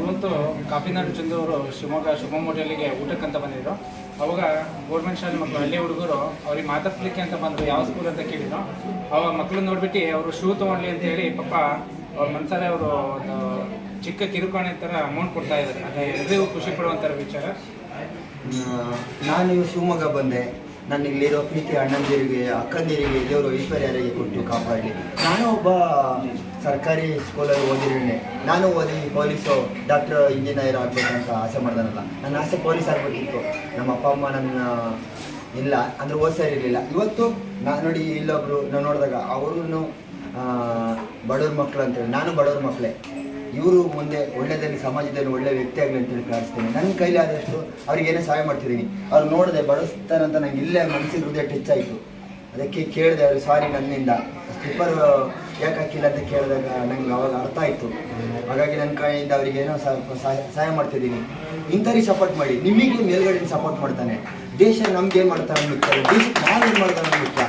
ಇವತ್ತು ಕಾಫಿನಾಡು ಚಂದ್ರವರು ಶಿವಮೊಗ್ಗ ಶುಭಮ್ ಹೋಟೆಲಿಗೆ ಊಟಕ್ಕಂತ ಬಂದಿದ್ರು. ಅವಾಗ ಗೌರ್ಮೆಂಟ್ ಶಾಲೆ ಮಕ್ಕಳು, ಹಳ್ಳಿ ಹುಡುಗರು ಅವ್ರಿಗೆ ಮಾತಾಡ್ಲಿಕ್ಕೆ ಅಂತ ಬಂದರು. ಯಾವ ಸ್ಕೂಲ್ ಅಂತ ಕೇಳಿದ್ರು. ಅವಾಗ ಮಕ್ಕಳು ನೋಡ್ಬಿಟ್ಟು ಅವರು ಶೂ ತೊಗೊಂಡ್ಲಿ ಅಂತ ಹೇಳಿ, ಪಾಪ ಅವ್ರ ಮನ್ಸಾರೆ ಅವರು ಒಂದು ಚಿಕ್ಕ ಕಿರುಕಾಣೆ ಥರ ಅಮೌಂಟ್ ಕೊಡ್ತಾ ಇದ್ದಾರೆ. ಅದು ಎಲ್ರಿಗೂ ಖುಷಿ ಪಡುವಂಥ ವಿಚಾರ. ನಾನು ಶಿವಮೊಗ್ಗ ಬಂದೆ. ನಾನು ಇಲ್ಲಿರೋ ಪ್ರೀತಿ ಅಣ್ಣಂದಿರಿಗೆ, ಅಕ್ಕಂದಿರಿಗೆ, ದೇವರು ಐಶ್ವರ್ಯರಿಗೆ ಕೊಟ್ಟು ಕಾಪಾಡಲಿ ನಾನು ಒಬ್ಬ ಸರ್ಕಾರಿ ಸ್ಕೂಲಲ್ಲಿ ಓದಿರೋನೆ. ನಾನು ಓದಿ ಪೊಲೀಸು ಡಾಕ್ಟರ್ ಇಂಜಿನಿಯರ್ ಆಗಬೇಕಂತ ಆಸೆ ಮಾಡ್ದಾನಲ್ಲ. ನನ್ನ ಆಸೆ ಪೊಲೀಸ್ ಆಗಬೇಕಿತ್ತು. ನಮ್ಮ ಅಪ್ಪ, ಅಮ್ಮ ನನ್ನ, ಇಲ್ಲ. ಅಂದರೆ ಓದಿಸಿರಲಿಲ್ಲ ಇವತ್ತು ನಾನು ನೋಡಿ ಇಲ್ಲೊಬ್ರು ನಾನು ನೋಡಿದಾಗ ಅವ್ರೂ ಬಡವ್ರ ಮಕ್ಕಳು ಅಂತೇಳಿ ನಾನು ಬಡವ್ರ ಮಕ್ಕಳೇ ಇವರು ಮುಂದೆ ಒಳ್ಳೆಯದಲ್ಲಿ ಸಮಾಜದಲ್ಲಿ ಒಳ್ಳೆ ವ್ಯಕ್ತಿ ಆಗಲಿ ಅಂತೇಳಿ ಕಾಣಿಸ್ತೀನಿ. ನನ್ನ ಕೈಲಿ ಆದಷ್ಟು ಅವ್ರಿಗೆ ಏನೇ ಸಹಾಯ ಮಾಡ್ತಿದ್ದೀನಿ. ಅವ್ರು ನೋಡಿದೆ ಬಡಿಸ್ತಾರಂತ ನಂಗೆ ಇಲ್ಲೇ ಮನಸ್ಸಿಗೆ ಹೃದಯ ಟಚ್ ಆಯಿತು. ಅದಕ್ಕೆ ಕೇಳಿದೆ ಅವರು, ಸಾರಿ ನನ್ನಿಂದ. ಸ್ಲಿಪ್ಪರ್ ಯಾಕೆ ಹಾಕಿಲ್ಲ ಅಂತ ಕೇಳಿದಾಗ ನಂಗೆ ಅವಾಗ ಅರ್ಥ ಆಯಿತು. ಹಾಗಾಗಿ ನನ್ನ ಕೈಯಿಂದ ಅವರಿಗೆ ಏನೋ ಸಹಾಯ ಮಾಡ್ತಿದ್ದೀನಿ. ಇಂಥವ್ರಿಗೆ ಸಪೋರ್ಟ್ ಮಾಡಿ. ನಿಮಗೆ ಮೇಲ್ಗಡೆ ಸಪೋರ್ಟ್ ಮಾಡ್ತಾನೆ. ದೇಶ ನಮ್ಗೆ ಏನು ಮಾಡ್ತಾರೆ ಮುಖ್ಯ ದೇಶಕ್ಕೆ ಏನು ಮಾಡ್ತಾರೆ ಮುಖ್ಯ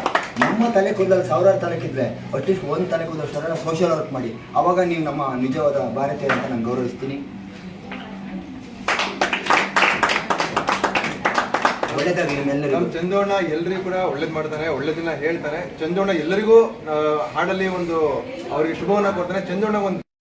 ನಮ್ಮ ತಲೆ ಕುಂದಲ್ಲಿ ಸಾವಿರಾರು ತಲೆಕಿದ್ರೆ ಕೂದಲೆ ಅಟ್ಲೀಸ್ಟ್ ಒಂದು ತಲೆ ಕೂದಲಷ್ಟು ಸೋಷಿಯಲ್ ವರ್ಕ್ ಮಾಡಿ. ಅವಾಗ ನೀವು ನಮ್ಮ ನಿಜವಾದ ಭಾರತೀಯ ಅಂತ ನಾನು ಗೌರವಿಸ್ತೀನಿ. ಚಂದೋಣ ಎಲ್ರಿಗೂ ಕೂಡ ಒಳ್ಳೇದ್ ಮಾಡ್ತಾರೆ, ಒಳ್ಳೇದನ್ನ ಹೇಳ್ತಾನೆ ಚಂದೋಣ ಎಲ್ಲರಿಗೂ ಹಾಡಲ್ಲಿ ಒಂದು ಅವರಿಗೆ ಶುಭವನ್ನ ಕೊಡ್ತಾರೆ. ಚಂದೋಣ ಒಂದು